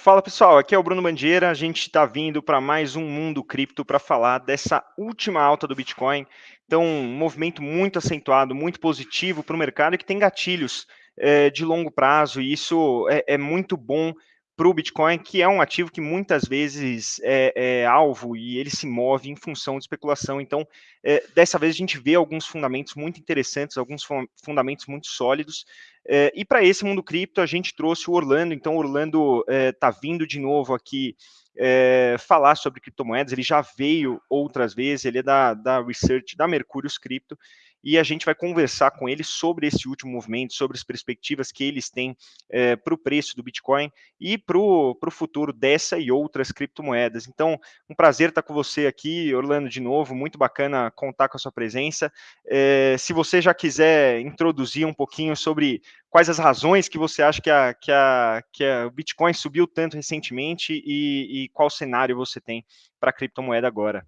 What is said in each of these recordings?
Fala pessoal, aqui é o Bruno Bandeira. A gente está vindo para mais um Mundo Cripto para falar dessa última alta do Bitcoin. Então, um movimento muito acentuado, muito positivo para o mercado que tem gatilhos é, de longo prazo, e isso é, é muito bom para o Bitcoin, que é um ativo que muitas vezes é, é, alvo e ele se move em função de especulação. Então, é, dessa vez a gente vê alguns fundamentos muito interessantes, alguns fundamentos muito sólidos. É, e para esse mundo cripto a gente trouxe o Orlando. Então, o Orlando está é, vindo de novo aqui é, falar sobre criptomoedas. Ele já veio outras vezes. Ele é da, da research da Mercúrios Cripto e a gente vai conversar com ele sobre esse último movimento, sobre as perspectivas que eles têm é, para o preço do Bitcoin e para o futuro dessa e outras criptomoedas. Então, um prazer estar com você aqui, Orlando, de novo, muito bacana contar com a sua presença. É, se você já quiser introduzir um pouquinho sobre quais as razões que você acha que, a, que, a, que a, o Bitcoin subiu tanto recentemente e, e qual cenário você tem para a criptomoeda agora.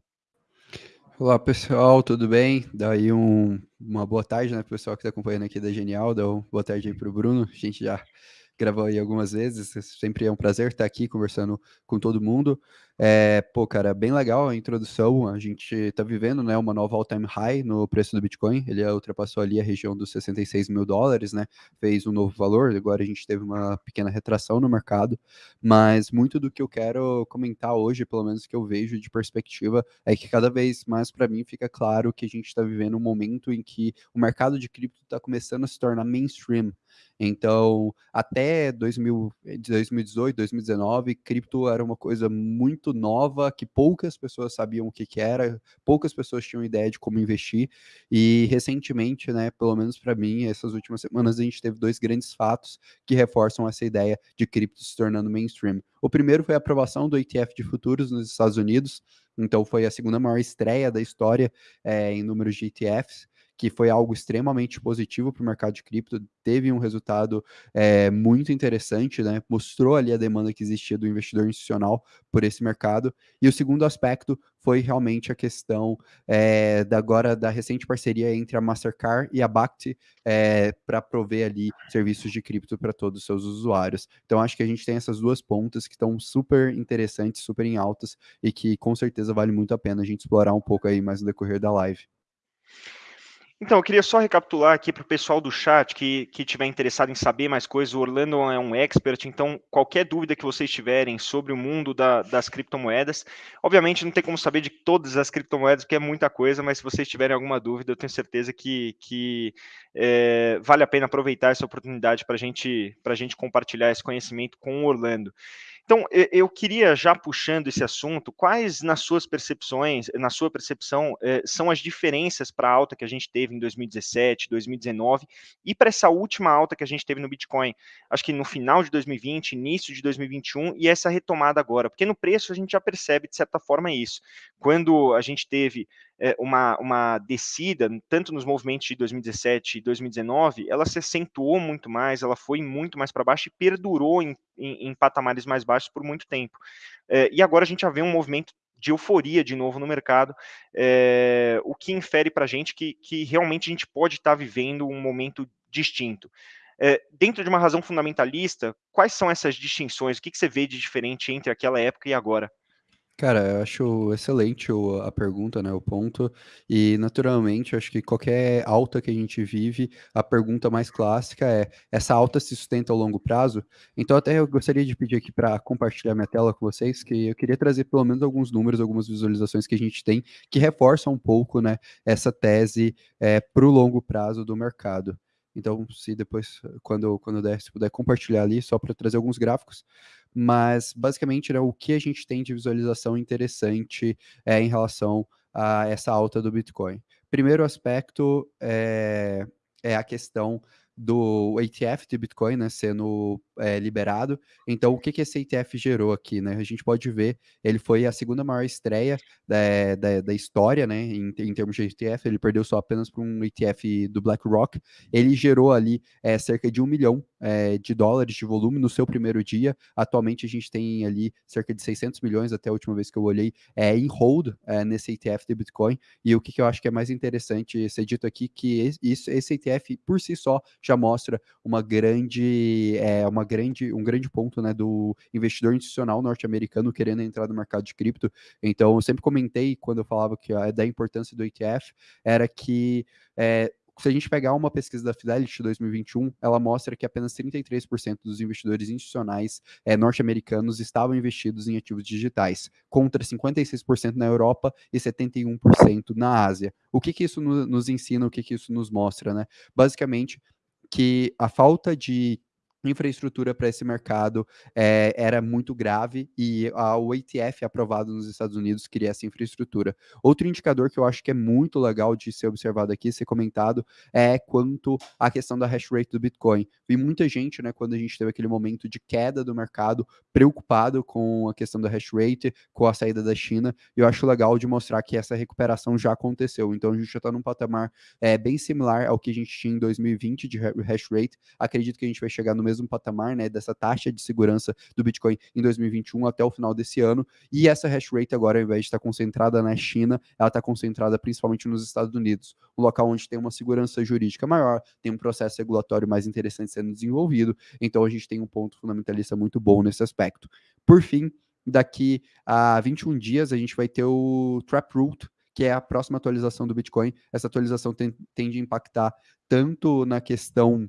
Olá pessoal, tudo bem? Daí um, uma boa tarde, né, pessoal que está acompanhando aqui da Genial, dá uma boa tarde aí para o Bruno, a gente já gravou aí algumas vezes, sempre é um prazer estar aqui conversando com todo mundo. É, pô, cara, bem legal a introdução. A gente está vivendo, né, uma nova all-time high no preço do Bitcoin. Ele ultrapassou ali a região dos 66 mil dólares, né? Fez um novo valor. Agora a gente teve uma pequena retração no mercado. Mas muito do que eu quero comentar hoje, pelo menos que eu vejo de perspectiva, é que cada vez mais para mim fica claro que a gente está vivendo um momento em que o mercado de cripto está começando a se tornar mainstream. Então, até 2000, 2018, 2019, cripto era uma coisa muito muito nova, que poucas pessoas sabiam o que, que era, poucas pessoas tinham ideia de como investir. E recentemente, né, pelo menos para mim, essas últimas semanas, a gente teve dois grandes fatos que reforçam essa ideia de cripto se tornando mainstream. O primeiro foi a aprovação do ETF de futuros nos Estados Unidos, então foi a segunda maior estreia da história é, em números de ETFs que foi algo extremamente positivo para o mercado de cripto, teve um resultado é, muito interessante, né? Mostrou ali a demanda que existia do investidor institucional por esse mercado. E o segundo aspecto foi realmente a questão é, da agora da recente parceria entre a Mastercard e a Bakti é, eh, para prover ali serviços de cripto para todos os seus usuários. Então acho que a gente tem essas duas pontas que estão super interessantes, super em altas e que com certeza vale muito a pena a gente explorar um pouco aí mais no decorrer da live. Então, eu queria só recapitular aqui para o pessoal do chat que, que tiver interessado em saber mais coisas. O Orlando é um expert, então qualquer dúvida que vocês tiverem sobre o mundo da, das criptomoedas, obviamente não tem como saber de todas as criptomoedas, porque é muita coisa, mas se vocês tiverem alguma dúvida, eu tenho certeza que, que é, vale a pena aproveitar essa oportunidade para gente, a gente compartilhar esse conhecimento com o Orlando. Então, eu queria já puxando esse assunto, quais nas suas percepções, na sua percepção, eh, são as diferenças para a alta que a gente teve em 2017, 2019 e para essa última alta que a gente teve no Bitcoin? Acho que no final de 2020, início de 2021 e essa retomada agora, porque no preço a gente já percebe de certa forma isso. Quando a gente teve uma, uma descida, tanto nos movimentos de 2017 e 2019, ela se acentuou muito mais, ela foi muito mais para baixo e perdurou em, em, em, patamares mais baixos por muito tempo. É, e agora a gente já vê um movimento de euforia de novo no mercado, é, o que infere para a gente que, que realmente a gente pode estar tá vivendo um momento distinto. É, dentro de uma razão fundamentalista, quais são essas distinções? O que, que você vê de diferente entre aquela época e agora? Cara, eu acho excelente a pergunta, né, o ponto, e naturalmente acho que qualquer alta que a gente vive, a pergunta mais clássica é: essa alta se sustenta ao longo prazo? Então até eu gostaria de pedir aqui para compartilhar minha tela com vocês, que eu queria trazer pelo menos alguns números, algumas visualizações que a gente tem, que reforçam um pouco, né, essa tese é, para o longo prazo do mercado. Então, se depois, quando, quando der, se puder compartilhar ali, só para trazer alguns gráficos. Mas, basicamente, né, o que a gente tem de visualização interessante é em relação a essa alta do Bitcoin. Primeiro aspecto é, é a questão do ETF de Bitcoin né, sendo é, liberado. Então, o que, que esse ETF gerou aqui? Né? A gente pode ver, ele foi a segunda maior estreia da, da, da história, né, em, em, termos de ETF, ele perdeu só apenas para um ETF do BlackRock. Ele gerou ali é, cerca de um milhão é, de dólares de volume no seu primeiro dia. Atualmente, a gente tem ali cerca de 600 milhões, até a última vez que eu olhei, é, em hold é, nesse ETF de Bitcoin. E o que, que eu acho que é mais interessante ser dito aqui, que esse, esse ETF, por si só, mostra uma grande, é, uma grande, um grande ponto né, do investidor institucional norte-americano querendo entrar no mercado de cripto. Então, eu sempre comentei quando eu falava que a, da importância do ETF, era que é, se a gente pegar uma pesquisa da Fidelity 2021, ela mostra que apenas 33% dos investidores institucionais é, norte-americanos estavam investidos em ativos digitais, contra 56% na Europa e 71% na Ásia. O que, que isso no, nos ensina, o que, que isso nos mostra? Né? Basicamente, que a falta de infraestrutura para esse mercado é, era muito grave e a, o ATF aprovado nos Estados Unidos queria essa infraestrutura. Outro indicador que eu acho que é muito legal de ser observado aqui, ser comentado, é quanto à questão da hash rate do Bitcoin. Vi muita gente, né, quando a gente teve aquele momento de queda do mercado, preocupado com a questão da hash rate, com a saída da China, e eu acho legal de mostrar que essa recuperação já aconteceu. Então a gente já está num patamar é, bem similar ao que a gente tinha em 2020 de hash rate. Acredito que a gente vai chegar no mesmo patamar, né, dessa taxa de segurança do Bitcoin em 2021 até o final desse ano. E essa hash rate agora, ao invés de estar concentrada na China, ela está concentrada principalmente nos Estados Unidos, um local onde tem uma segurança jurídica maior, tem um processo regulatório mais interessante sendo desenvolvido. Então a gente tem um ponto fundamentalista muito bom nesse aspecto. Por fim, daqui a 21 dias a gente vai ter o Taproot, que é a próxima atualização do Bitcoin. Essa atualização tem, tende a impactar tanto na questão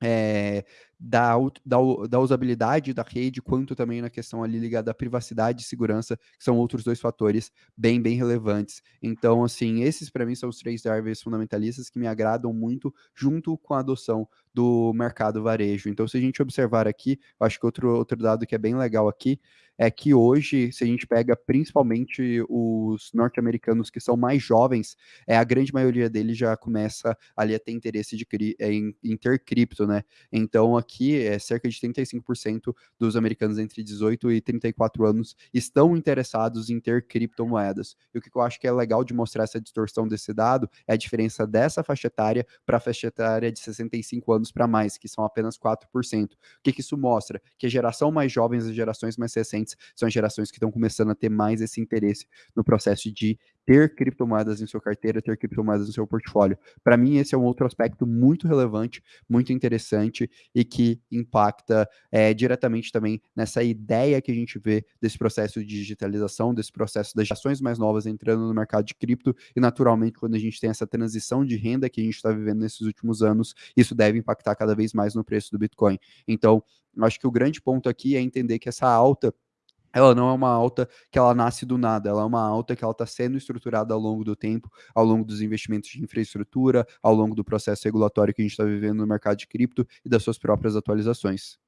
é, da, da, da, usabilidade da rede, quanto também na questão ali ligada à privacidade e segurança, que são outros dois fatores bem, bem relevantes. Então, assim, esses para mim são os três drivers fundamentalistas que me agradam muito, junto com a adoção do mercado varejo. Então, se a gente observar aqui, eu acho que outro, outro dado que é bem legal aqui é que hoje, se a gente pega principalmente os norte-americanos que são mais jovens, é a grande maioria deles já começa ali a ter interesse de, em, em ter cripto, né? Então, aqui, é cerca de 35% dos americanos entre 18 e 34 anos estão interessados em ter criptomoedas. E o que eu acho que é legal de mostrar essa distorção desse dado é a diferença dessa faixa etária para a faixa etária de 65 anos para mais, que são apenas 4%. O que, que isso mostra? Que a geração mais jovem, as gerações mais recentes, são as gerações que estão começando a ter mais esse interesse no processo de ter criptomoedas em sua carteira, ter criptomoedas no seu portfólio. Para mim, esse é um outro aspecto muito relevante, muito interessante e que impacta é, diretamente também nessa ideia que a gente vê desse processo de digitalização, desse processo das ações mais novas entrando no mercado de cripto e, naturalmente, quando a gente tem essa transição de renda que a gente está vivendo nesses últimos anos, isso deve impactar cada vez mais no preço do Bitcoin. Então, acho que o grande ponto aqui é entender que essa alta ela não é uma alta que ela nasce do nada, ela é uma alta que ela está sendo estruturada ao longo do tempo, ao longo dos investimentos de infraestrutura, ao longo do processo regulatório que a gente está vivendo no mercado de cripto e das suas próprias atualizações.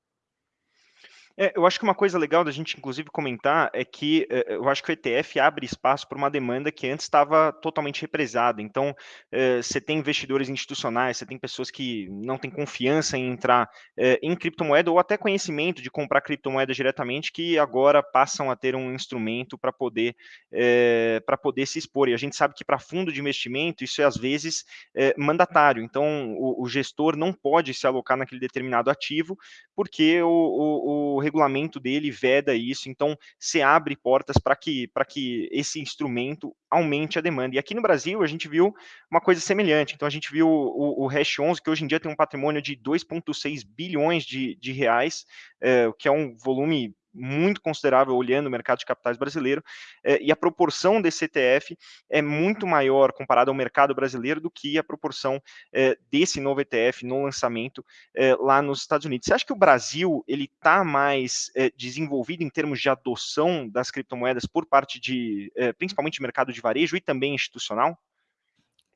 É, eu acho que uma coisa legal da gente, inclusive, comentar é que é, eu acho que o ETF abre espaço para uma demanda que antes estava totalmente represada. Então, você tem investidores institucionais, você tem pessoas que não têm confiança em entrar em criptomoeda ou até conhecimento de comprar criptomoeda diretamente, que agora passam a ter um instrumento para poder, para poder se expor. E a gente sabe que para fundo de investimento, isso é às vezes mandatário. Então, o, o, gestor não pode se alocar naquele determinado ativo, porque o, o, o regulamento dele veda isso, então se abre portas para que, que esse instrumento aumente a demanda. E aqui no Brasil a gente viu uma coisa semelhante, então a gente viu o, o Hash 11, que hoje em dia tem um patrimônio de 2,6 bilhões de, de reais, é, que é um volume muito considerável olhando o mercado de capitais brasileiro, eh, e a proporção desse ETF é muito maior comparado ao mercado brasileiro do que a proporção eh, desse novo ETF no lançamento eh, lá nos Estados Unidos. Você acha que o Brasil ele está mais desenvolvido em termos de adoção das criptomoedas por parte de, principalmente, mercado de varejo e também institucional?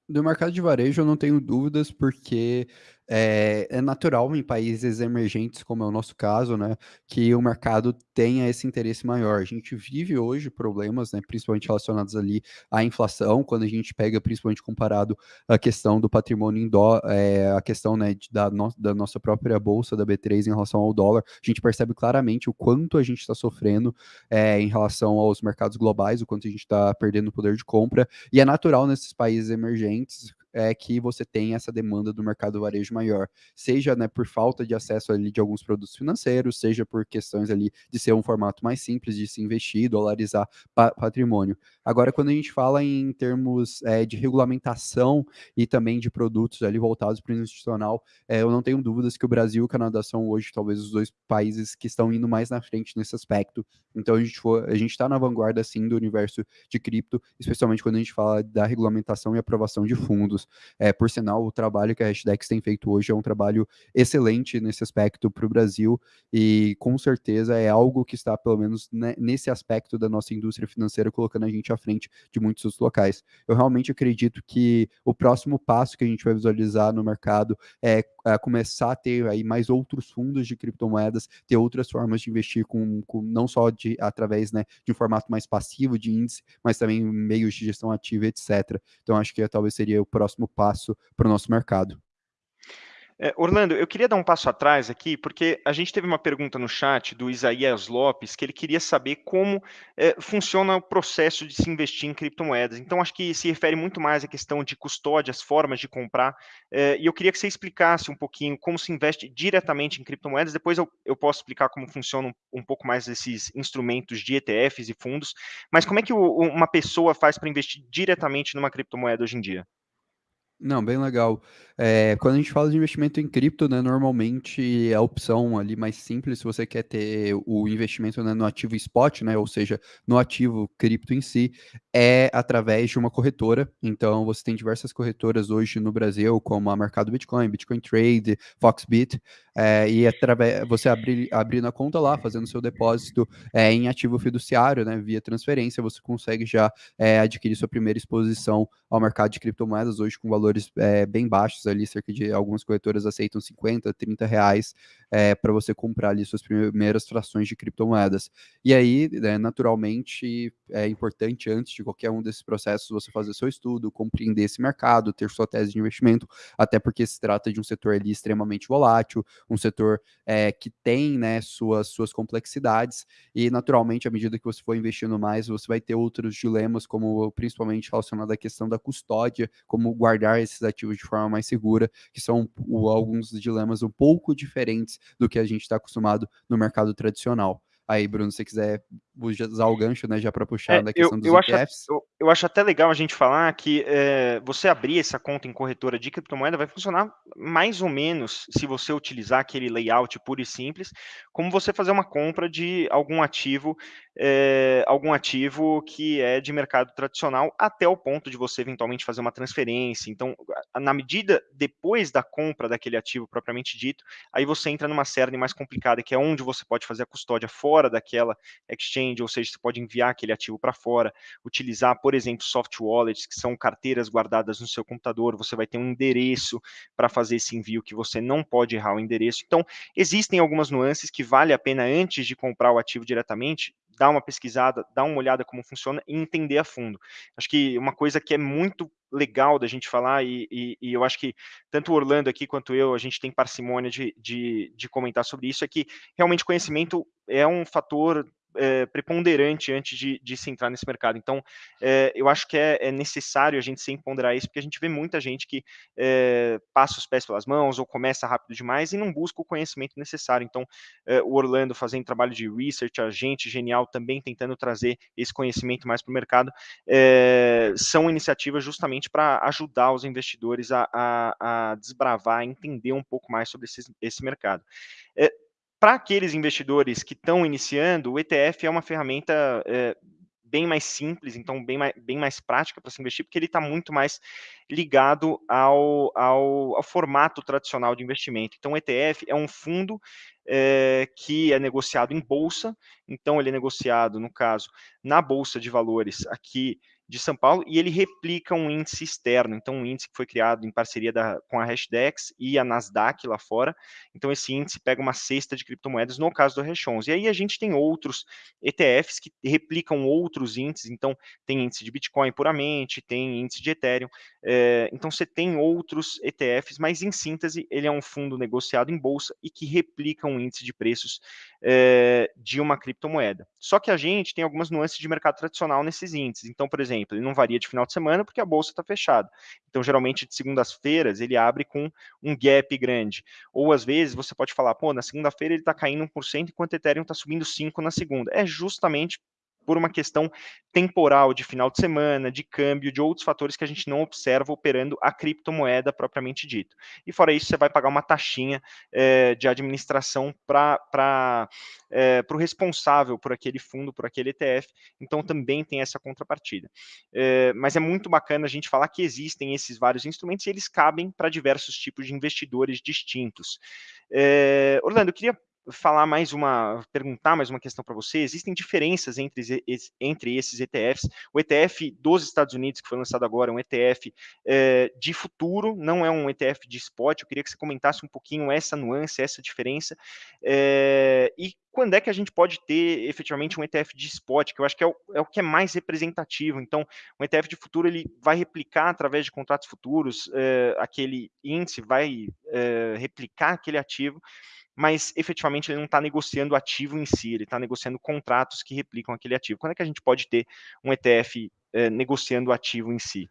Do mercado de varejo eu não tenho dúvidas, porque é, é, natural em países emergentes, como é o nosso caso, né, que o mercado tenha esse interesse maior. A gente vive hoje problemas, né, principalmente relacionados ali à inflação, quando a gente pega, principalmente comparado a questão do patrimônio em dó, é, a questão né, da, no, da nossa própria bolsa da B3 em relação ao dólar, a gente percebe claramente o quanto a gente está sofrendo é, em relação aos mercados globais, o quanto a gente está perdendo poder de compra, e é natural nesses países emergentes é que você tem essa demanda do mercado varejo maior, seja né, por falta de acesso ali de alguns produtos financeiros, seja por questões ali de ser um formato mais simples de se investir, dolarizar pa patrimônio. Agora, quando a gente fala em termos é, de regulamentação e também de produtos ali voltados para o institucional, é, eu não tenho dúvidas que o Brasil e o Canadá são hoje talvez os dois países que estão indo mais na frente nesse aspecto. Então a gente for, a gente está na vanguarda sim do universo de cripto, especialmente quando a gente fala da regulamentação e aprovação de fundos. É, por sinal, o trabalho que a Hashdex tem feito hoje é um trabalho excelente nesse aspecto para o Brasil e com certeza é algo que está pelo menos né, nesse aspecto da nossa indústria financeira colocando a gente à frente de muitos outros locais. Eu realmente acredito que o próximo passo que a gente vai visualizar no mercado é, é começar a ter aí mais outros fundos de criptomoedas, ter outras formas de investir com, com não só de através né, de um formato mais passivo de índice, mas também meios de gestão ativa, etc. Então acho que talvez seria o próximo passo para o nosso mercado. É, Orlando, eu queria dar um passo atrás aqui, porque a gente teve uma pergunta no chat do Isaías Lopes, que ele queria saber como é, funciona o processo de se investir em criptomoedas. Então, acho que se refere muito mais à questão de custódia, as formas de comprar, é, e eu queria que você explicasse um pouquinho como se investe diretamente em criptomoedas, depois eu, eu posso explicar como funcionam um, um pouco mais esses instrumentos de ETFs e fundos, mas como é que o, uma pessoa faz para investir diretamente numa criptomoeda hoje em dia? Não, bem legal. É, quando a gente fala de investimento em cripto, né, normalmente a opção ali mais simples, se você quer ter o investimento né, no ativo spot, né, ou seja, no ativo cripto em si, é através de uma corretora. Então, você tem diversas corretoras hoje no Brasil, como a Mercado Bitcoin, Bitcoin Trade, Foxbit, é, e através você abrir abrindo a conta lá, fazendo seu depósito é, em ativo fiduciário, né, via transferência, você consegue já é, adquirir sua primeira exposição ao mercado de criptomoedas hoje com valores é, bem baixos ali, cerca de algumas corretoras aceitam 50, 30 reais é, para você comprar ali suas primeiras frações de criptomoedas. E aí, né, naturalmente, é importante antes de qualquer um desses processos você fazer seu estudo, compreender esse mercado, ter sua tese de investimento, até porque se trata de um setor ali extremamente volátil, um setor é, que tem né, suas, suas complexidades, e naturalmente, à medida que você for investindo mais, você vai ter outros dilemas, como principalmente relacionado à questão da custódia, como guardar esses ativos de forma mais segura, que são o, alguns dilemas um pouco diferentes do que a gente está acostumado no mercado tradicional. Aí, Bruno, se você quiser usar o gancho, né, já para puxar é, da questão eu, dos eu ETFs. Acho, eu, eu, acho até legal a gente falar que é, você abrir essa conta em corretora de criptomoeda vai funcionar mais ou menos, se você utilizar aquele layout puro e simples, como você fazer uma compra de algum ativo, é, algum ativo que é de mercado tradicional, até o ponto de você eventualmente fazer uma transferência. Então, na medida depois da compra daquele ativo propriamente dito, aí você entra numa série mais complicada, que é onde você pode fazer a custódia fora daquela exchange, ou seja, você pode enviar aquele ativo para fora, utilizar, por exemplo, soft wallets, que são carteiras guardadas no seu computador, você vai ter um endereço para fazer esse envio que você não pode errar o endereço. Então, existem algumas nuances que vale a pena antes de comprar o ativo diretamente, dar uma pesquisada, dar uma olhada como funciona e entender a fundo. Acho que uma coisa que é muito legal da gente falar, e, e, e, eu acho que tanto o Orlando aqui quanto eu, a gente tem parcimônia de, de, de comentar sobre isso, é que realmente conhecimento é um fator é, preponderante antes de, de, se entrar nesse mercado. Então, é, eu acho que é, é, necessário a gente sempre ponderar isso, porque a gente vê muita gente que passa os pés pelas mãos ou começa rápido demais e não busca o conhecimento necessário. Então, o Orlando fazendo trabalho de research, a gente genial também tentando trazer esse conhecimento mais para o mercado, são iniciativas justamente para ajudar os investidores a, a, a, desbravar, a entender um pouco mais sobre esse, esse mercado. Para aqueles investidores que estão iniciando, o ETF é uma ferramenta é, bem mais simples, então bem mais, bem mais prática para se investir, porque ele está muito mais ligado ao, ao, ao, formato tradicional de investimento. Então, o ETF é um fundo é, que é negociado em bolsa, então ele é negociado, no caso, na Bolsa de Valores aqui de São Paulo e ele replica um índice externo, então um índice que foi criado em parceria da, com a Hashdex e a Nasdaq lá fora. Então esse índice pega uma cesta de criptomoedas no caso do Hash11. E aí a gente tem outros ETFs que replicam outros índices, então tem índice de Bitcoin puramente, tem índice de Ethereum. É, então você tem outros ETFs, mas em síntese ele é um fundo negociado em bolsa e que replica um índice de preços é, de uma criptomoeda. Só que a gente tem algumas nuances de mercado tradicional nesses índices. Então, por exemplo, exemplo, ele não varia de final de semana porque a bolsa está fechada. Então, geralmente, de segundas-feiras, ele abre com um gap grande. Ou, às vezes, você pode falar, pô, na segunda-feira ele está caindo 1%, enquanto o Ethereum está subindo 5% na segunda. É justamente por uma questão temporal de final de semana, de câmbio, de outros fatores que a gente não observa operando a criptomoeda propriamente dito. E fora isso, você vai pagar uma taxinha é, de administração para é, o responsável por aquele fundo, por aquele ETF. Então também tem essa contrapartida. É, mas é muito bacana a gente falar que existem esses vários instrumentos e eles cabem para diversos tipos de investidores distintos. Orlando, eu queria falar mais uma, perguntar mais uma questão para você. Existem diferenças entre, entre esses ETFs. O ETF dos Estados Unidos, que foi lançado agora, é um ETF é, de futuro, não é um ETF de spot. Eu queria que você comentasse um pouquinho essa nuance, essa diferença. É, e quando é que a gente pode ter efetivamente um ETF de spot, que eu acho que é o, é o que é mais representativo. Então, um ETF de futuro ele vai replicar através de contratos futuros é, aquele índice, vai replicar aquele ativo mas efetivamente ele não está negociando ativo em si, ele está negociando contratos que replicam aquele ativo. Quando é que a gente pode ter um ETF é, eh, negociando ativo em si?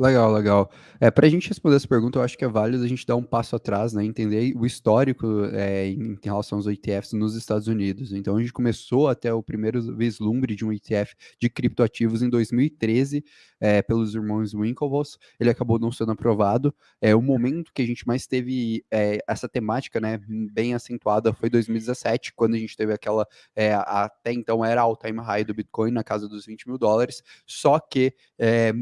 Legal, legal. É, para a gente responder essa pergunta, eu acho que é válido a gente dar um passo atrás, né, entender o histórico é, em, relação aos ETFs nos Estados Unidos. Então, a gente começou até o primeiro vislumbre de um ETF de criptoativos em 2013, é, pelos irmãos Winklevoss. Ele acabou não sendo aprovado. É, o momento que a gente mais teve é, essa temática né, bem acentuada foi 2017, quando a gente teve aquela, é, até então era all-time high do Bitcoin, na casa dos 20 mil dólares, só que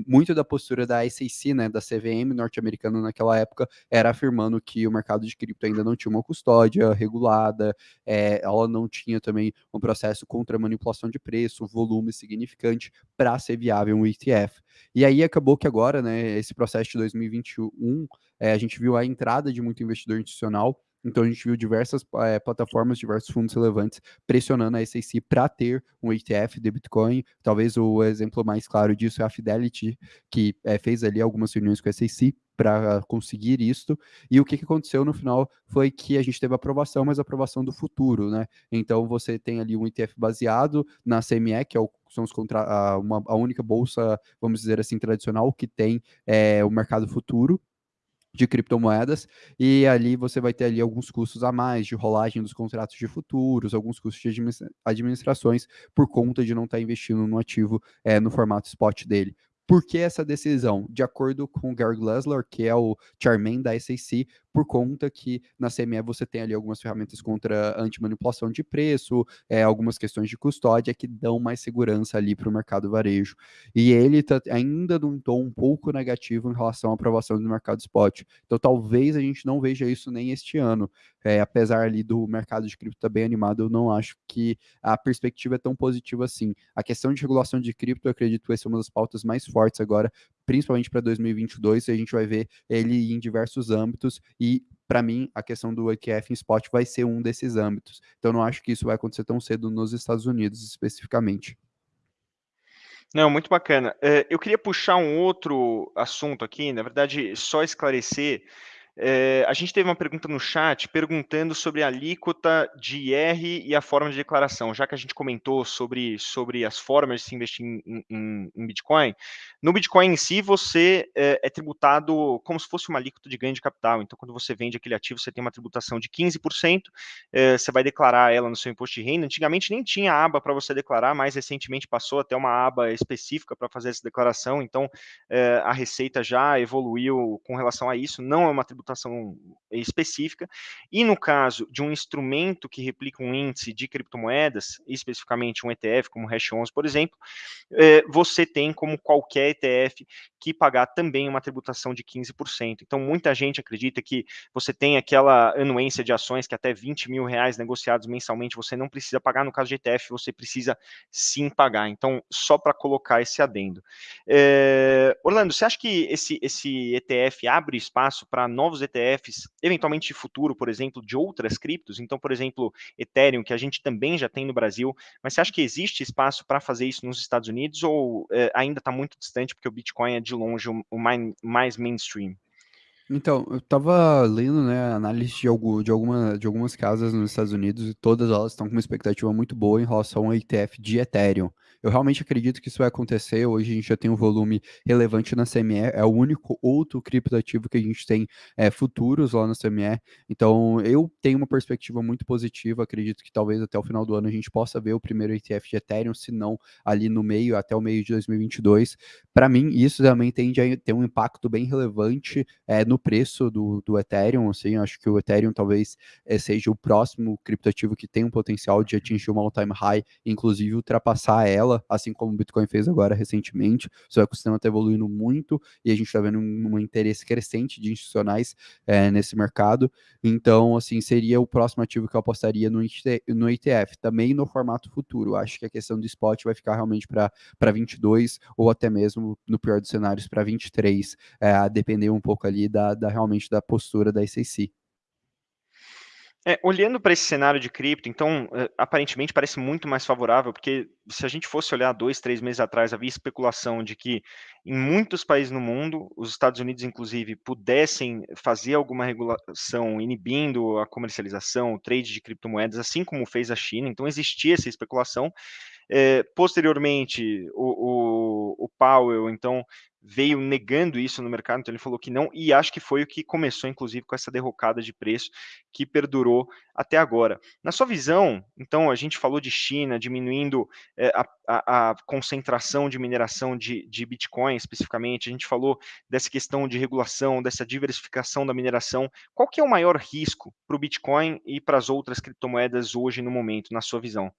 muito da postura da SEC, né, da CVM norte-americana naquela época, era afirmando que o mercado de cripto ainda não tinha uma custódia regulada, ela não tinha também um processo contra manipulação de preço, volume significante para ser viável um ETF. E aí acabou que agora, né, esse processo de 2021, é, a gente viu a entrada de muito investidor institucional então a gente viu diversas é, plataformas, diversos fundos relevantes pressionando a SEC para ter um ETF de Bitcoin. Talvez o exemplo mais claro disso é a Fidelity, que é, fez ali algumas reuniões com a SEC para conseguir isto. E o que, que aconteceu no final foi que a gente teve aprovação, mas aprovação do futuro, né? Então você tem ali um ETF baseado na CME, que é o são os contra, a, uma, a única bolsa, vamos dizer assim, tradicional que tem é, o mercado futuro, de criptomoedas, e ali você vai ter ali alguns custos a mais de rolagem dos contratos de futuros, alguns custos de administrações por conta de não estar tá investindo no ativo é, no formato spot dele. Por que essa decisão? De acordo com o Gary Glasler, que é o chairman da SEC, por conta que na CME você tem ali algumas ferramentas contra anti-manipulação de preço, é, algumas questões de custódia que dão mais segurança ali para o mercado varejo. E ele tá ainda num tom um pouco negativo em relação à aprovação do mercado spot. Então talvez a gente não veja isso nem este ano. É, apesar ali do mercado de cripto estar tá bem animado, eu não acho que a perspectiva é tão positiva assim. A questão de regulação de cripto, eu acredito que vai ser uma das pautas mais fortes agora, principalmente para 2022, a gente vai ver ele em diversos âmbitos e para mim, a questão do ETF em spot vai ser um desses âmbitos. Então, não acho que isso vai acontecer tão cedo nos Estados Unidos, especificamente. Não, muito bacana. É, eu queria puxar um outro assunto aqui, na verdade, só esclarecer é, a gente teve uma pergunta no chat perguntando sobre a alíquota de IR e a forma de declaração, já que a gente comentou sobre, sobre as formas de se investir em, em, em Bitcoin. No Bitcoin em si, você é, é, tributado como se fosse uma alíquota de ganho de capital. Então, quando você vende aquele ativo, você tem uma tributação de 15%, é, você vai declarar ela no seu imposto de renda. Antigamente nem tinha aba para você declarar, mais recentemente passou até uma aba específica para fazer essa declaração. Então, a Receita já evoluiu com relação a isso. Não é uma tributação tributação específica, e no caso de um instrumento que replica um índice de criptomoedas, especificamente um ETF como o Hash 11, por exemplo, é, você tem como qualquer ETF que pagar também uma tributação de 15%. Então, muita gente acredita que você tem aquela anuência de ações que até 20 mil reais negociados mensalmente você não precisa pagar, no caso de ETF, você precisa sim pagar. Então, só para colocar esse adendo. É, Orlando, você acha que esse, esse ETF abre espaço para novos novos ETFs, eventualmente futuro, por exemplo, de outras criptos. Então, por exemplo, Ethereum, que a gente também já tem no Brasil, mas você acha que existe espaço para fazer isso nos Estados Unidos ou é, ainda está muito distante porque o Bitcoin é de longe o, mais, mais mainstream? Então, eu estava lendo, né, análise de, de, alguma, de algumas casas nos Estados Unidos e todas elas estão com uma expectativa muito boa em relação ao ETF de Ethereum. Eu realmente acredito que isso vai acontecer. Hoje a gente já tem um volume relevante na CME, é o único outro criptoativo que a gente tem é, futuros lá na CME. Então eu tenho uma perspectiva muito positiva. Acredito que talvez até o final do ano a gente possa ver o primeiro ETF de Ethereum, se não ali no meio, até o meio de 2022. Para mim, isso também tende a ter um impacto bem relevante é, no preço do, do Ethereum. Assim, acho que o Ethereum talvez é, seja o próximo criptoativo que tem um potencial de atingir uma all-time high, inclusive ultrapassar ela, assim como o Bitcoin fez agora recentemente. Seu ecossistema está evoluindo muito e a gente está vendo um, um, interesse crescente de institucionais é, nesse mercado. Então, assim, seria o próximo ativo que eu apostaria no, no ETF, também no formato futuro. Acho que a questão do spot vai ficar realmente para 22 ou até mesmo, no pior dos cenários, para 23, é, a depender um pouco ali da, da realmente da postura da SEC. É, olhando para esse cenário de cripto, então, é, aparentemente parece muito mais favorável, porque se a gente fosse olhar dois, três meses atrás, havia especulação de que em muitos países no mundo, os Estados Unidos, inclusive, pudessem fazer alguma regulação inibindo a comercialização, o trade de criptomoedas, assim como fez a China. Então, existia essa especulação. É, posteriormente, o, o, o Powell, então, veio negando isso no mercado, então ele falou que não, e acho que foi o que começou, inclusive, com essa derrocada de preço que perdurou até agora. Na sua visão, então, a gente falou de China diminuindo é, a, a, concentração de mineração de, de Bitcoin, especificamente, a gente falou dessa questão de regulação, dessa diversificação da mineração. Qual que é o maior risco para o Bitcoin e para as outras criptomoedas hoje no momento, na sua visão?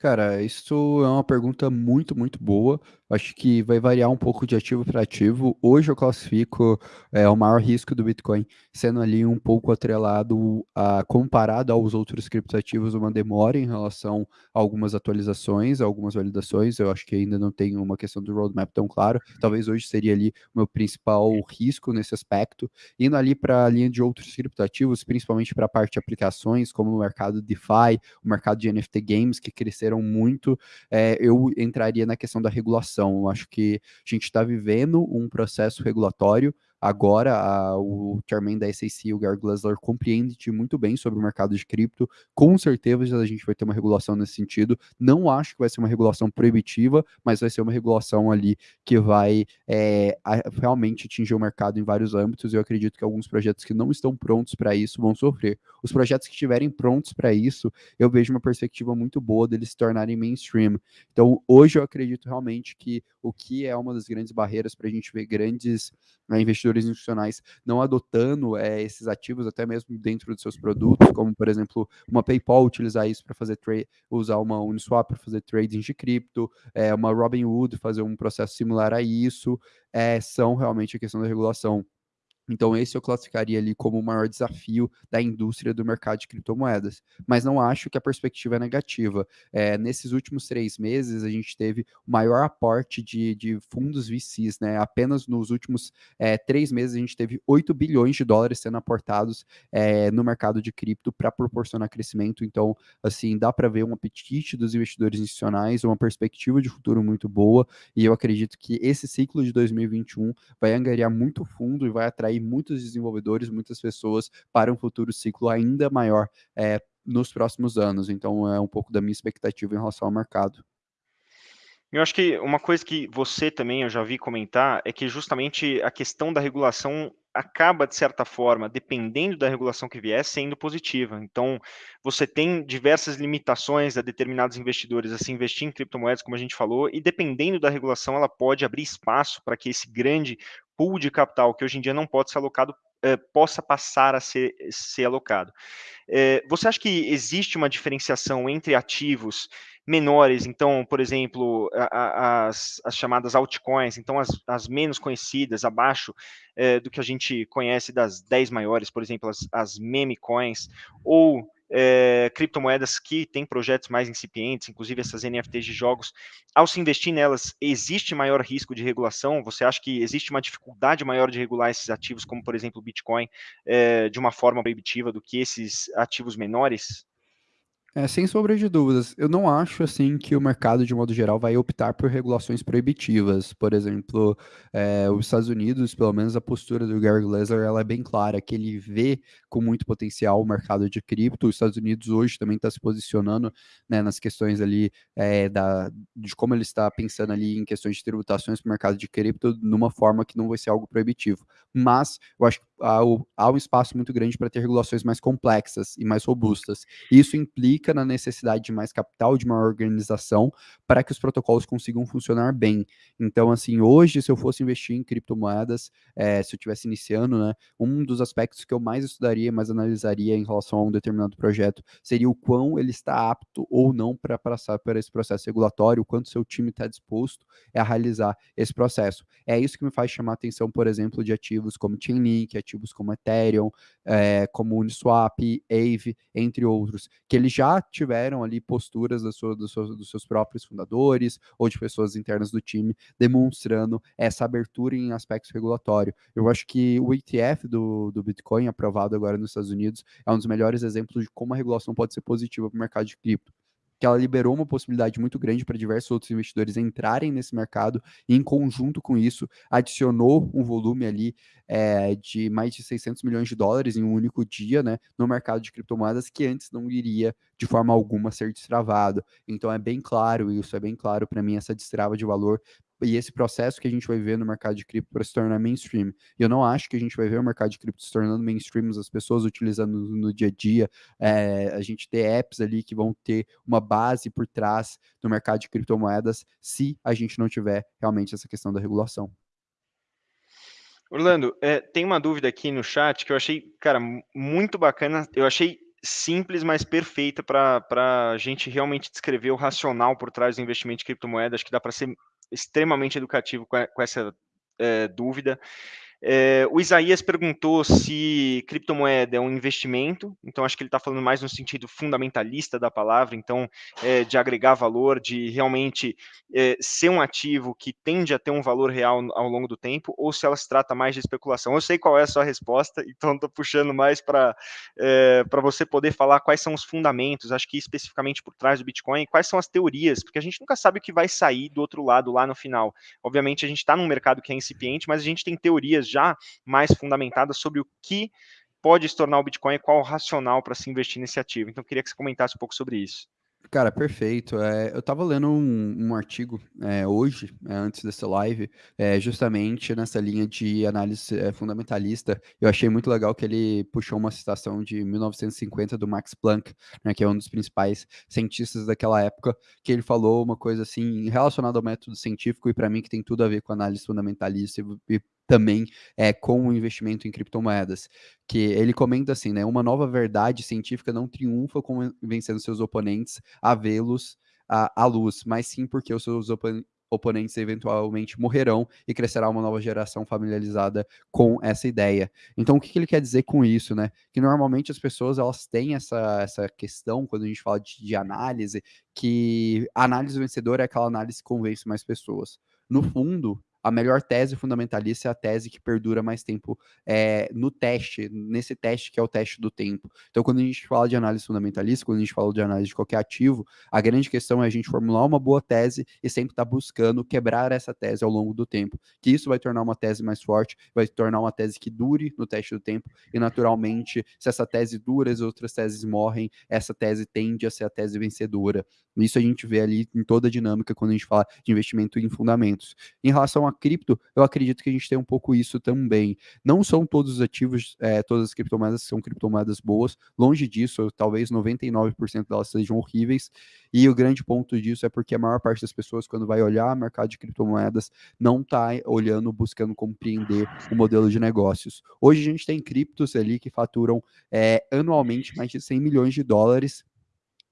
Cara, isso é uma pergunta muito, muito boa. Acho que vai variar um pouco de ativo para ativo. Hoje eu classifico é, o maior risco do Bitcoin sendo ali um pouco atrelado a comparado aos outros criptoativos, uma demora em relação a algumas atualizações, algumas validações. Eu acho que ainda não tem uma questão do roadmap tão claro. Talvez hoje seria ali o meu principal risco nesse aspecto. Indo ali para a linha de outros criptoativos, principalmente para a parte de aplicações, como o mercado DeFi, o mercado de NFT Games, que cresceram cresceram muito, é, eu entraria na questão da regulação. Eu acho que a gente está vivendo um processo regulatório Agora, a, o chairman da SEC, o Gary Glasler, compreende muito bem sobre o mercado de cripto. Com certeza a gente vai ter uma regulação nesse sentido. Não acho que vai ser uma regulação proibitiva, mas vai ser uma regulação ali que vai é, realmente atingir o mercado em vários âmbitos. Eu acredito que alguns projetos que não estão prontos para isso vão sofrer. Os projetos que estiverem prontos para isso, eu vejo uma perspectiva muito boa deles se tornarem mainstream. Então, hoje eu acredito realmente que o que é uma das grandes barreiras para a gente ver grandes né, investidores institucionais não adotando é, esses ativos até mesmo dentro dos seus produtos, como por exemplo uma PayPal utilizar isso para fazer trade, usar uma Uniswap para fazer trading de cripto, é, uma Robinhood fazer um processo similar a isso, é, são realmente a questão da regulação. Então, esse eu classificaria ali como o maior desafio da indústria do mercado de criptomoedas. Mas não acho que a perspectiva é negativa. É, nesses últimos três meses, a gente teve o maior aporte de, de fundos VCs. Né? Apenas nos últimos é, três meses, a gente teve 8 bilhões de dólares sendo aportados é, no mercado de cripto para proporcionar crescimento. Então, assim, dá para ver um apetite dos investidores institucionais, uma perspectiva de futuro muito boa. E eu acredito que esse ciclo de 2021 vai angariar muito fundo e vai atrair muitos desenvolvedores, muitas pessoas para um futuro ciclo ainda maior é, nos próximos anos. Então, é um pouco da minha expectativa em relação ao mercado. Eu acho que uma coisa que você também, eu já vi comentar, é que justamente a questão da regulação acaba, de certa forma, dependendo da regulação que vier, sendo positiva. Então, você tem diversas limitações a determinados investidores a se investir em criptomoedas, como a gente falou, e dependendo da regulação, ela pode abrir espaço para que esse grande pool de capital, que hoje em dia não pode ser alocado, eh, possa passar a ser, ser alocado. Eh, você acha que existe uma diferenciação entre ativos menores, então, por exemplo, a, a, as, as, chamadas altcoins, então as, as menos conhecidas, abaixo é, do que a gente conhece das 10 maiores, por exemplo, as, as meme coins, ou é, criptomoedas que têm projetos mais incipientes, inclusive essas NFTs de jogos, ao se investir nelas, existe maior risco de regulação? Você acha que existe uma dificuldade maior de regular esses ativos, como por exemplo o Bitcoin, é, de uma forma proibitiva do que esses ativos menores? É, sem sombra de dúvidas. Eu não acho assim que o mercado, de modo geral, vai optar por regulações proibitivas. Por exemplo, é, os Estados Unidos, pelo menos a postura do Gary Gensler, ela é bem clara, que ele vê com muito potencial o mercado de cripto. Os Estados Unidos hoje também está se posicionando né, nas questões ali é, da, de como ele está pensando ali em questões de tributações para o mercado de cripto, numa forma que não vai ser algo proibitivo. Mas eu acho que há, há um espaço muito grande para ter regulações mais complexas e mais robustas. Isso implica na necessidade de mais capital, de uma organização, para que os protocolos consigam funcionar bem. Então, assim, hoje, se eu fosse investir em criptomoedas, é, se eu estivesse iniciando, né, um dos aspectos que eu mais estudaria, mais analisaria em relação a um determinado projeto, seria o quão ele está apto ou não para passar por esse processo regulatório, o quanto seu time está disposto a realizar esse processo. É isso que me faz chamar a atenção, por exemplo, de ativos como Chainlink, ativos como Ethereum, é, como Uniswap, Aave, entre outros, que eles já tiveram ali posturas da sua, dos, seus, dos seus próprios fundadores ou de pessoas internas do time demonstrando essa abertura em aspectos regulatórios. Eu acho que o ETF do, do Bitcoin, aprovado agora nos Estados Unidos, é um dos melhores exemplos de como a regulação pode ser positiva para o mercado de cripto que ela liberou uma possibilidade muito grande para diversos outros investidores entrarem nesse mercado e, em conjunto com isso, adicionou um volume ali é, de mais de 600 milhões de dólares em um único dia né, no mercado de criptomoedas que antes não iria de forma alguma ser destravado. Então é bem claro isso, é bem claro para mim essa destrava de valor e esse processo que a gente vai ver no mercado de cripto para se tornar mainstream. E eu não acho que a gente vai ver o mercado de cripto se tornando mainstream, as pessoas utilizando no, no dia a dia, é, a gente ter apps ali que vão ter uma base por trás do mercado de criptomoedas, se a gente não tiver realmente essa questão da regulação. Orlando, é, tem uma dúvida aqui no chat que eu achei, cara, muito bacana. Eu achei simples, mas perfeita para a gente realmente descrever o racional por trás do investimento em criptomoedas. Que dá para ser extremamente educativo com, com essa é, dúvida. É, o Isaías perguntou se criptomoeda é um investimento, então acho que ele está falando mais no sentido fundamentalista da palavra, então é, de agregar valor, de realmente é, ser um ativo que tende a ter um valor real ao longo do tempo, ou se ela se trata mais de especulação. Eu sei qual é a sua resposta, então estou puxando mais para para você poder falar quais são os fundamentos, acho que especificamente por trás do Bitcoin, quais são as teorias, porque a gente nunca sabe o que vai sair do outro lado lá no final. Obviamente a gente está num mercado que é incipiente, mas a gente tem teorias já mais fundamentadas sobre o que pode se tornar o Bitcoin e qual o racional para se investir nesse ativo. Então, queria que você comentasse um pouco sobre isso. Cara, perfeito. É, eu estava lendo um, um artigo é, hoje, é, antes dessa live, é, justamente nessa linha de análise é, fundamentalista. Eu achei muito legal que ele puxou uma citação de 1950 do Max Planck, né, que é um dos principais cientistas daquela época, que ele falou uma coisa assim relacionada ao método científico e para mim que tem tudo a ver com análise fundamentalista e, e também é, com o investimento em criptomoedas. Que ele comenta assim, né? Uma nova verdade científica não triunfa convencendo seus oponentes a vê-los à, luz, mas sim porque os seus opon oponentes eventualmente morrerão e crescerá uma nova geração familiarizada com essa ideia. Então, o que, que ele quer dizer com isso, né? Que normalmente as pessoas elas têm essa, essa questão quando a gente fala de, de análise, que a análise vencedora é aquela análise que convence mais pessoas. No fundo, a melhor tese fundamentalista é a tese que perdura mais tempo é, no teste, nesse teste que é o teste do tempo. Então, quando a gente fala de análise fundamentalista, quando a gente fala de análise de qualquer ativo, a grande questão é a gente formular uma boa tese e sempre estar tá buscando quebrar essa tese ao longo do tempo, que isso vai tornar uma tese mais forte, vai tornar uma tese que dure no teste do tempo, e naturalmente, se essa tese dura, as outras teses morrem, essa tese tende a ser a tese vencedora. Isso a gente vê ali em toda a dinâmica quando a gente fala de investimento em fundamentos. Em relação a cripto, eu acredito que a gente tem um pouco isso também. Não são todos os ativos, é, todas as criptomoedas são criptomoedas boas, longe disso, talvez 99% delas sejam horríveis, e o grande ponto disso é porque a maior parte das pessoas, quando vai olhar o mercado de criptomoedas, não está olhando, buscando compreender o modelo de negócios. Hoje a gente tem criptos ali que faturam é, anualmente mais de 100 milhões de dólares,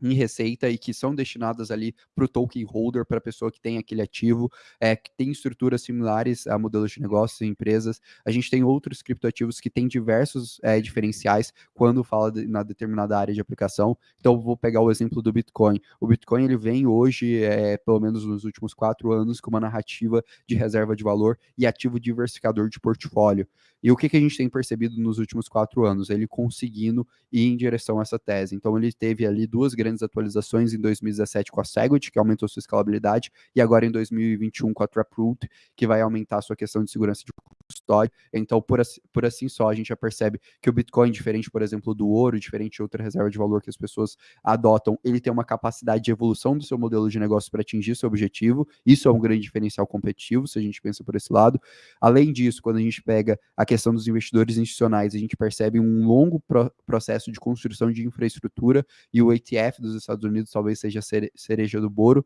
em receita e que são destinadas ali para o token holder, para a pessoa que tem aquele ativo, é, que tem estruturas similares a modelos de negócios e empresas. A gente tem outros criptoativos que têm diversos é, diferenciais quando fala de, na determinada área de aplicação. Então, vou pegar o exemplo do Bitcoin. O Bitcoin ele vem hoje, é, pelo menos nos últimos quatro anos, com uma narrativa de reserva de valor e ativo diversificador de portfólio. E o que, que a gente tem percebido nos últimos quatro anos? Ele conseguindo ir em direção a essa tese. Então, ele teve ali duas grandes grandes atualizações em 2017 com a Segwit, que aumentou sua escalabilidade, e agora em 2021 com a Taproot, que vai aumentar a sua questão de segurança de custódia. Então, por assim, por assim só, a gente já percebe que o Bitcoin, diferente, por exemplo, do ouro, diferente de outra reserva de valor que as pessoas adotam, ele tem uma capacidade de evolução do seu modelo de negócio para atingir seu objetivo. Isso é um grande diferencial competitivo, se a gente pensa por esse lado. Além disso, quando a gente pega a questão dos investidores institucionais, a gente percebe um longo pro processo de construção de infraestrutura e o ETF dos Estados Unidos talvez seja a cereja do bolo,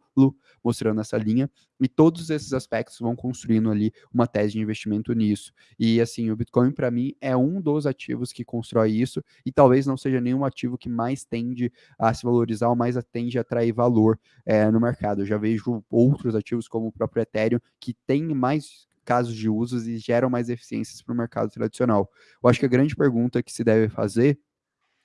mostrando essa linha. E todos esses aspectos vão construindo ali uma tese de investimento nisso. E assim, o Bitcoin para mim é um dos ativos que constrói isso e talvez não seja nenhum ativo que mais tende a se valorizar ou mais tende a atrair valor é, no mercado. Eu já vejo outros ativos como o próprio Ethereum que tem mais casos de usos e geram mais eficiências para o mercado tradicional. Eu acho que a grande pergunta que se deve fazer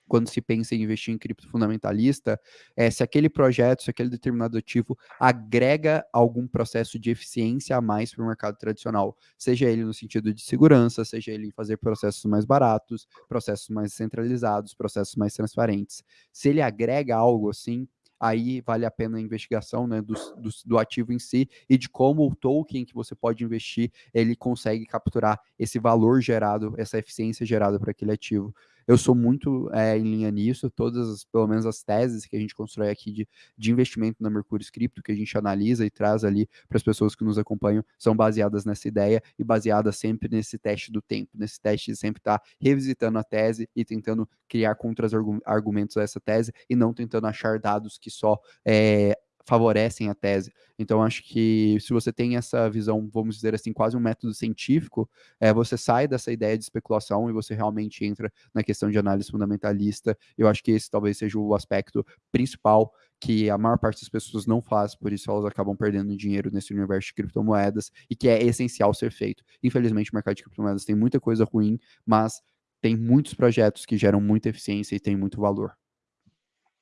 quando se pensa em investir em cripto fundamentalista, é se aquele projeto, se aquele determinado ativo agrega algum processo de eficiência a mais para o mercado tradicional, seja ele no sentido de segurança, seja ele em fazer processos mais baratos, processos mais centralizados, processos mais transparentes. Se ele agrega algo assim, aí vale a pena a investigação né, do, do, do, ativo em si e de como o token que você pode investir, ele consegue capturar esse valor gerado, essa eficiência gerada para aquele ativo. Eu sou muito é, em linha nisso, todas, pelo menos as teses que a gente constrói aqui de, de investimento na Mercúrio Scripto, que a gente analisa e traz ali para as pessoas que nos acompanham, são baseadas nessa ideia e baseadas sempre nesse teste do tempo, nesse teste de sempre estar tá revisitando a tese e tentando criar contra-argumentos a essa tese e não tentando achar dados que só é, favorecem a tese. Então, acho que se você tem essa visão, vamos dizer assim, quase um método científico, é, você sai dessa ideia de especulação e você realmente entra na questão de análise fundamentalista. Eu acho que esse talvez seja o aspecto principal que a maior parte das pessoas não faz, por isso elas acabam perdendo dinheiro nesse universo de criptomoedas e que é essencial ser feito. Infelizmente, o mercado de criptomoedas tem muita coisa ruim, mas tem muitos projetos que geram muita eficiência e tem muito valor.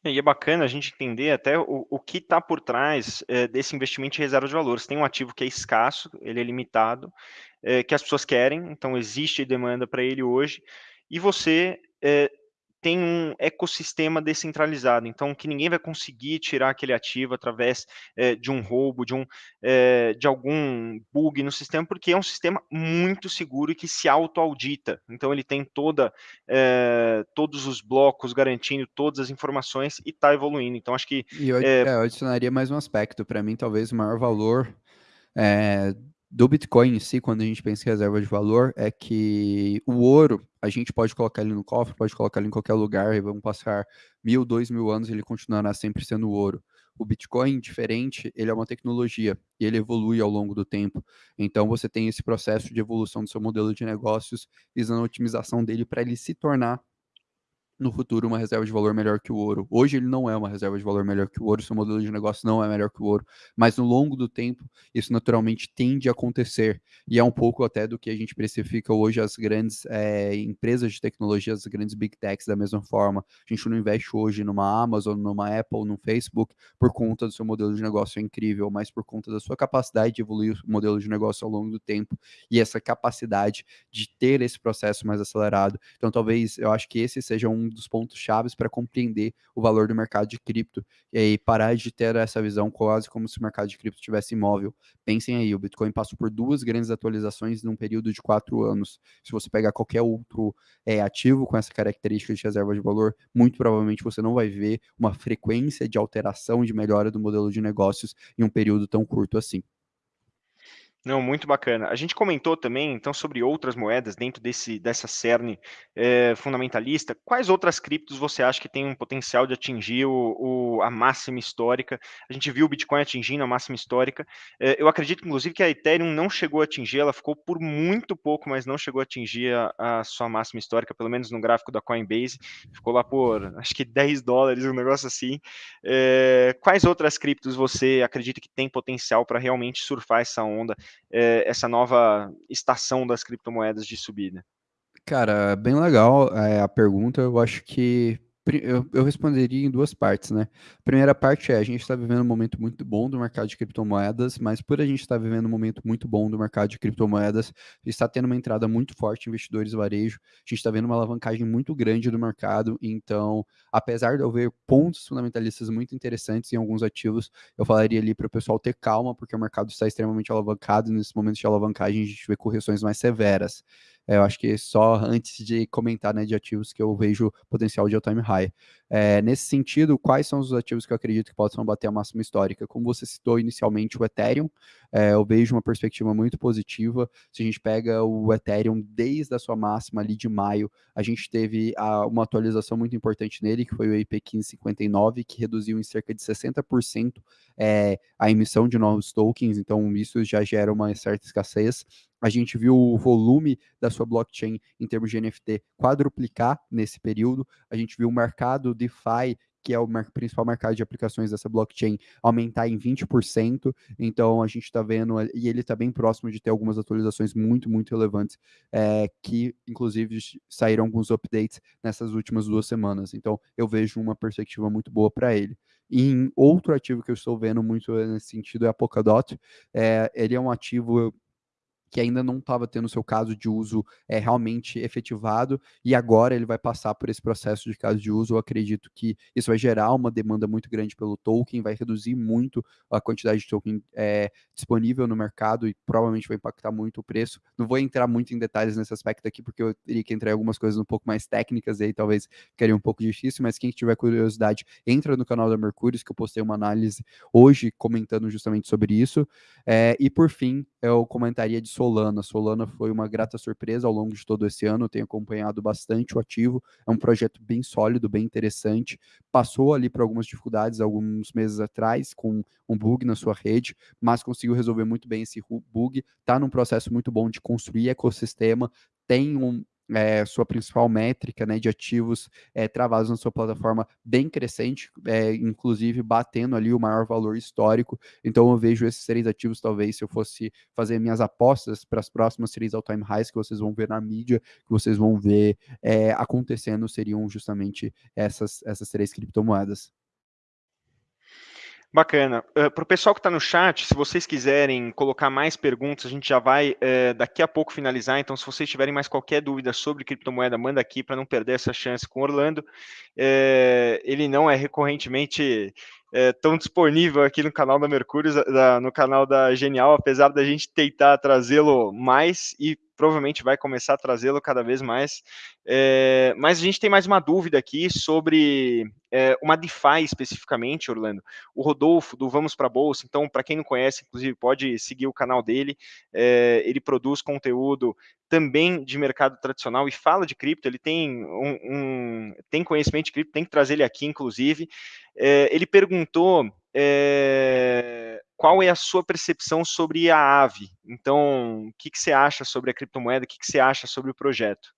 E é bacana a gente entender até o, o que está por trás é, desse investimento em reserva de valores. Tem um ativo que é escasso, ele é limitado, é, que as pessoas querem, então existe demanda para ele hoje, e você é, tem um ecossistema descentralizado, então que ninguém vai conseguir tirar aquele ativo através é, de um roubo, de, um, é, de algum bug no sistema, porque é um sistema muito seguro e que se auto-audita. Então ele tem toda, é, todos os blocos garantindo todas as informações e está evoluindo. Então acho que... E eu, eu adicionaria mais um aspecto, para mim talvez o maior valor do Bitcoin em si, quando a gente pensa em reserva de valor, é que o ouro, a gente pode colocar ele no cofre, pode colocar ele em qualquer lugar, e vamos passar mil, dois mil anos, ele continuará sempre sendo ouro. O Bitcoin, diferente, ele é uma tecnologia e ele evolui ao longo do tempo. Então, você tem esse processo de evolução do seu modelo de negócios, visando a otimização dele para ele se tornar no futuro uma reserva de valor melhor que o ouro. Hoje ele não é uma reserva de valor melhor que o ouro, seu modelo de negócio não é melhor que o ouro, mas no longo do tempo isso naturalmente tende a acontecer e é um pouco até do que a gente precifica hoje as grandes é, empresas de tecnologia, as grandes big techs da mesma forma. A gente não investe hoje numa Amazon, numa Apple, num Facebook por conta do seu modelo de negócio é incrível, mas por conta da sua capacidade de evoluir o modelo de negócio ao longo do tempo e essa capacidade de ter esse processo mais acelerado. Então talvez eu acho que esse seja um dos pontos chaves para compreender o valor do mercado de cripto e parar de ter essa visão quase como se o mercado de cripto tivesse imóvel. Pensem aí, o Bitcoin passou por duas grandes atualizações num período de quatro anos. Se você pegar qualquer outro é, ativo com essa característica de reserva de valor, muito provavelmente você não vai ver uma frequência de alteração, de melhora do modelo de negócios em um período tão curto assim. Não, muito bacana. A gente comentou também, então, sobre outras moedas dentro desse, dessa cerne é, fundamentalista. Quais outras criptos você acha que tem um potencial de atingir o, o, a máxima histórica? A gente viu o Bitcoin atingindo a máxima histórica. É, eu acredito, inclusive, que a Ethereum não chegou a atingir, ela ficou por muito pouco, mas não chegou a atingir a, a sua máxima histórica, pelo menos no gráfico da Coinbase. Ficou lá por, acho que 10 dólares, um negócio assim. É, quais outras criptos você acredita que tem potencial para realmente surfar essa onda? É, essa nova estação das criptomoedas de subida? Cara, bem legal é, a pergunta. Eu acho que eu, eu, responderia em duas partes, né? A primeira parte é, a gente está vivendo um momento muito bom do mercado de criptomoedas, mas por a gente estar tá vivendo um momento muito bom do mercado de criptomoedas, está tendo uma entrada muito forte investidores varejo, a gente está vendo uma alavancagem muito grande do mercado, então, apesar de eu ver pontos fundamentalistas muito interessantes em alguns ativos, eu falaria ali para o pessoal ter calma, porque o mercado está extremamente alavancado, e nesse momento de alavancagem a gente vê correções mais severas. É, eu acho que só antes de comentar né, de ativos que eu vejo potencial de all-time high. É, nesse sentido, quais são os ativos que eu acredito que possam bater a máxima histórica? Como você citou inicialmente o Ethereum, é, eu vejo uma perspectiva muito positiva. Se a gente pega o Ethereum desde a sua máxima ali de maio, a gente teve a, uma atualização muito importante nele, que foi o IP 1559, que reduziu em cerca de 60% é, a emissão de novos tokens, então isso já gera uma certa escassez. A gente viu o volume da sua blockchain em termos de NFT quadruplicar nesse período. A gente viu o mercado DeFi que é o principal mercado de aplicações dessa blockchain, aumentar em 20%. Então a gente está vendo, e ele está bem próximo de ter algumas atualizações muito, muito relevantes, é, que inclusive saíram alguns updates nessas últimas duas semanas. Então eu vejo uma perspectiva muito boa para ele. Em outro ativo que eu estou vendo muito nesse sentido é a Polkadot. É, ele é um ativo que ainda não estava tendo seu caso de uso é, realmente efetivado, e agora ele vai passar por esse processo de caso de uso. Eu acredito que isso vai gerar uma demanda muito grande pelo token, vai reduzir muito a quantidade de token é, disponível no mercado e provavelmente vai impactar muito o preço. Não vou entrar muito em detalhes nesse aspecto aqui, porque eu teria que entrar em algumas coisas um pouco mais técnicas, e aí talvez ficaria um pouco difícil, mas quem tiver curiosidade, entra no canal da Mercúrio, que eu postei uma análise hoje comentando justamente sobre isso. É, e por fim, eu comentaria de Solana. Solana foi uma grata surpresa ao longo de todo esse ano, tenho acompanhado bastante o ativo, é um projeto bem sólido, bem interessante. Passou ali por algumas dificuldades alguns meses atrás, com um bug na sua rede, mas conseguiu resolver muito bem esse bug, está num processo muito bom de construir ecossistema, tem um, é, sua principal métrica né, de ativos é, travados na sua plataforma bem crescente, é, inclusive batendo ali o maior valor histórico. Então eu vejo esses três ativos, talvez, se eu fosse fazer minhas apostas para as próximas três all-time highs que vocês vão ver na mídia, que vocês vão ver acontecendo, seriam justamente essas, essas três criptomoedas. Bacana. Uh, Para o pessoal que está no chat, se vocês quiserem colocar mais perguntas, a gente já vai uh, daqui a pouco finalizar. Então, se vocês tiverem mais qualquer dúvida sobre criptomoeda, manda aqui para não perder essa chance com o Orlando. Uh, ele não é recorrentemente tão disponível aqui no canal da Mercúrio, da, no canal da Genial, apesar da gente tentar trazê-lo mais e provavelmente vai começar a trazê-lo cada vez mais. Mas a gente tem mais uma dúvida aqui sobre é, uma DeFi especificamente, Orlando. O Rodolfo, do Vamos para a Bolsa, então, para quem não conhece, inclusive, pode seguir o canal dele. É, ele produz conteúdo também de mercado tradicional e fala de cripto. Ele tem, um, um tem conhecimento de cripto, tem que trazer ele aqui, inclusive. ele perguntou é, qual é a sua percepção sobre a AVE? Então, o que, que você acha sobre a criptomoeda? O que, que você acha sobre o projeto?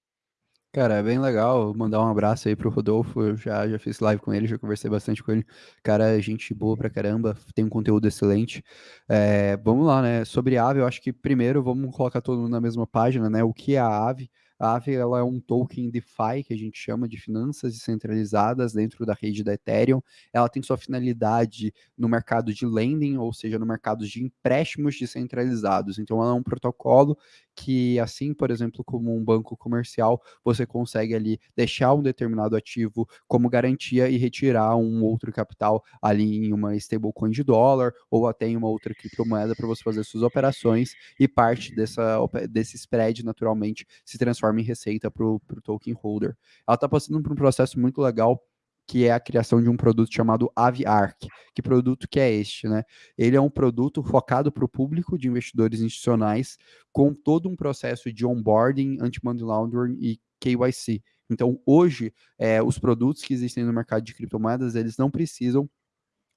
Cara, é bem legal mandar um abraço aí pro Rodolfo. Eu já, já fiz live com ele, já conversei bastante com ele. Cara, gente boa pra caramba, tem um conteúdo excelente. É, vamos lá, né? Sobre a AVE, eu acho que primeiro vamos colocar todo mundo na mesma página, né? O que é a AVE? A Aave ela é um token DeFi, que a gente chama de finanças descentralizadas dentro da rede da Ethereum. Ela tem sua finalidade no mercado de lending, ou seja, no mercado de empréstimos descentralizados. Então, ela é um protocolo que, assim, por exemplo, como um banco comercial, você consegue ali deixar um determinado ativo como garantia e retirar um outro capital ali em uma stablecoin de dólar ou até em uma outra criptomoeda para você fazer suas operações e parte dessa, desse spread, naturalmente, se transforma em receita para o token holder. Ela está passando por um processo muito legal que é a criação de um produto chamado AviArc. Que produto que é este, né? Ele é um produto focado para o público de investidores institucionais, com todo um processo de onboarding, anti-money laundering e KYC. Então, hoje, é, os produtos que existem no mercado de criptomoedas, eles não precisam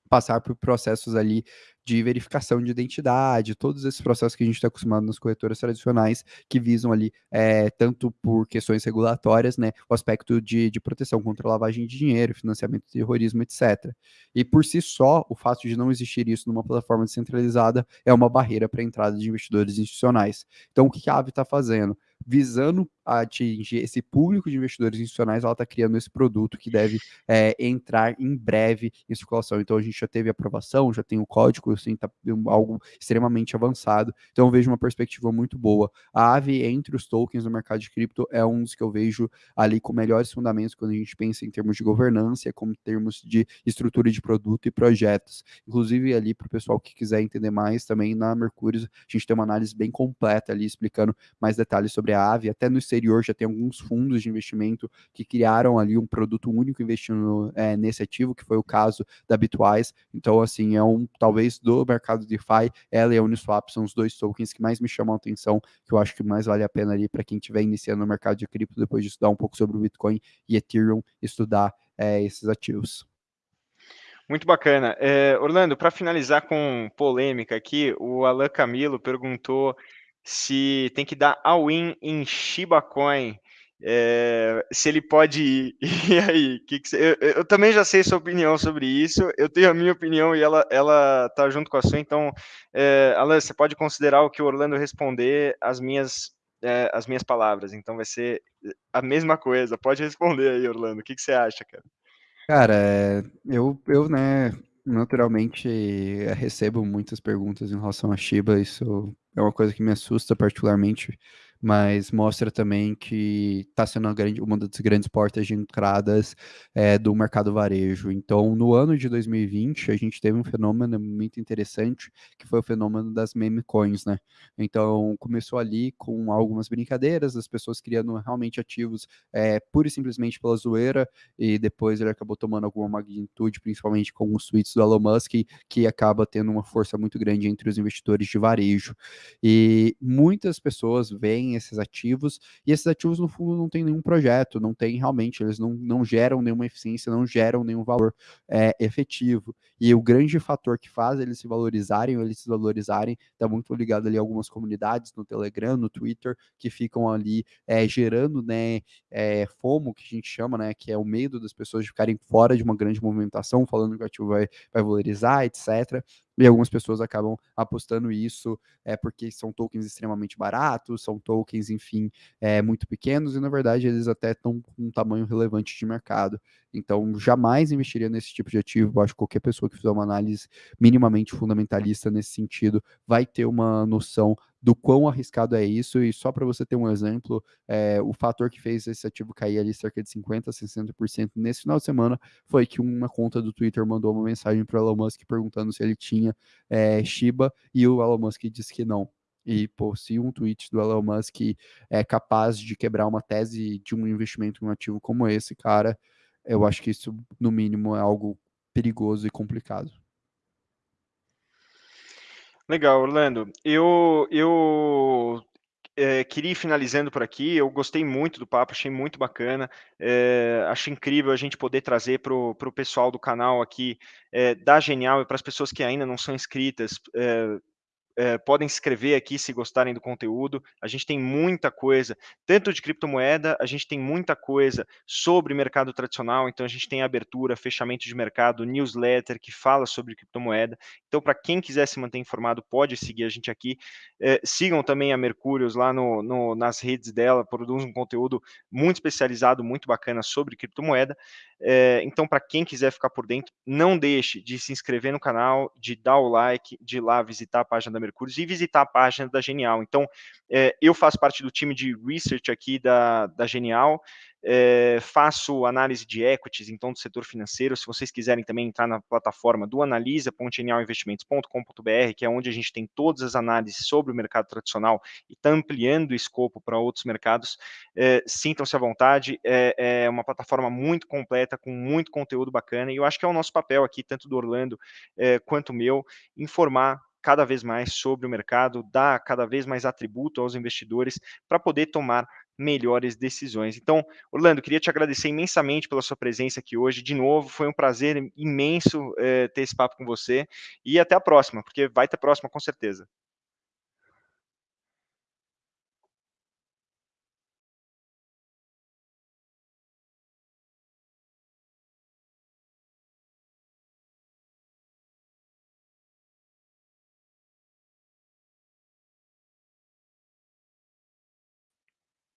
passar por processos ali de verificação de identidade, todos esses processos que a gente está acostumado nas corretoras tradicionais, que visam ali, é, tanto por questões regulatórias, né, o aspecto de, de proteção contra lavagem de dinheiro, financiamento de terrorismo, etc. E por si só, o fato de não existir isso numa plataforma descentralizada é uma barreira para a entrada de investidores institucionais. Então, o que a AVE está fazendo? Visando atingir esse público de investidores institucionais, ela está criando esse produto que deve é, entrar em breve em circulação. Então a gente já teve aprovação, já tem o código, assim, tá algo extremamente avançado. Então eu vejo uma perspectiva muito boa. A AVE entre os tokens no mercado de cripto é um dos que eu vejo ali com melhores fundamentos quando a gente pensa em termos de governança, como termos de estrutura de produto e projetos. Inclusive ali para o pessoal que quiser entender mais também na Mercúrio, a gente tem uma análise bem completa ali explicando mais detalhes sobre a AVE, até no exterior já tem alguns fundos de investimento que criaram ali um produto único investindo é, nesse ativo, que foi o caso da Bitwise. Então, assim, é um, talvez do mercado DeFi, ela e a Uniswap são os dois tokens que mais me chamam a atenção, que eu acho que mais vale a pena ali para quem estiver iniciando no mercado de cripto, depois de estudar um pouco sobre o Bitcoin e Ethereum, estudar é, esses ativos. Muito bacana. É, Orlando, para finalizar com polêmica aqui, o Alan Camilo perguntou se tem que dar all-in em Shiba Coin, é, se ele pode ir. E aí, que que você, eu, eu, também já sei sua opinião sobre isso, eu tenho a minha opinião e ela, ela tá junto com a sua, então, é, Alan, você pode considerar o que o Orlando responder as minhas, é, as minhas palavras, então vai ser a mesma coisa, pode responder aí, Orlando, o que, que você acha, cara? Cara, eu, eu, né, naturalmente recebo muitas perguntas em relação a Shiba, isso é uma coisa que me assusta particularmente, mas mostra também que está sendo grande, uma das grandes portas de entradas é, do mercado varejo. Então, no ano de 2020, a gente teve um fenômeno muito interessante, que foi o fenômeno das meme coins, né? Então, começou ali com algumas brincadeiras, as pessoas criando realmente ativos é, pura e simplesmente pela zoeira, e depois ele acabou tomando alguma magnitude, principalmente com os tweets do Elon Musk, que acaba tendo uma força muito grande entre os investidores de varejo. E muitas pessoas veem esses ativos, e esses ativos, no fundo, não tem nenhum projeto, não tem realmente, eles não, não geram nenhuma eficiência, não geram nenhum valor é, efetivo. E o grande fator que faz eles se valorizarem ou eles se valorizarem está muito ligado ali a algumas comunidades no Telegram, no Twitter, que ficam ali é, gerando né, é, FOMO, que a gente chama, né, que é o medo das pessoas de ficarem fora de uma grande movimentação, falando que o ativo vai, vai valorizar, etc. E algumas pessoas acabam apostando isso é porque são tokens extremamente baratos, são tokens, enfim, é, muito pequenos, e na verdade eles até estão com um tamanho relevante de mercado. Então, jamais investiria nesse tipo de ativo. Eu acho que qualquer pessoa que fizer uma análise minimamente fundamentalista nesse sentido vai ter uma noção do quão arriscado é isso. E só para você ter um exemplo, é, o fator que fez esse ativo cair ali cerca de 50% a 60% nesse final de semana foi que uma conta do Twitter mandou uma mensagem para o Elon Musk perguntando se ele tinha é, Shiba e o Elon Musk disse que não. E, pô, se um tweet do Elon Musk é capaz de quebrar uma tese de um investimento em um ativo como esse, cara, eu acho que isso, no mínimo, é algo perigoso e complicado. Legal, Orlando. Eu, eu é, queria ir finalizando por aqui. Eu gostei muito do papo, achei muito bacana. É, acho incrível a gente poder trazer para o pessoal do canal aqui é, da Genial e para as pessoas que ainda não são inscritas é, podem escrever aqui se gostarem do conteúdo. A gente tem muita coisa, tanto de criptomoeda, a gente tem muita coisa sobre mercado tradicional, então a gente tem abertura, fechamento de mercado, newsletter que fala sobre criptomoeda. Então, para quem quiser se manter informado, pode seguir a gente aqui. É, sigam também a Mercúrios lá no, no, nas redes dela, produz um conteúdo muito especializado, muito bacana sobre criptomoeda. É, então, para quem quiser ficar por dentro, não deixe de se inscrever no canal, de dar o like, de ir lá visitar a página da Mercúrios e visitar a página da Genial. Então, é, eu faço parte do time de research aqui da, da Genial, é, faço análise de equities, então, do setor financeiro. Se vocês quiserem também entrar na plataforma do analisa.genialinvestimentos.com.br, que é onde a gente tem todas as análises sobre o mercado tradicional e está ampliando o escopo para outros mercados, é, sintam-se à vontade. É, é, uma plataforma muito completa, com muito conteúdo bacana, e eu acho que é o nosso papel aqui, tanto do Orlando quanto meu, informar cada vez mais sobre o mercado, dar cada vez mais atributo aos investidores para poder tomar melhores decisões. Então, Orlando, queria te agradecer imensamente pela sua presença aqui hoje. De novo, foi um prazer imenso é, ter esse papo com você. E até a próxima, porque vai ter próxima com certeza.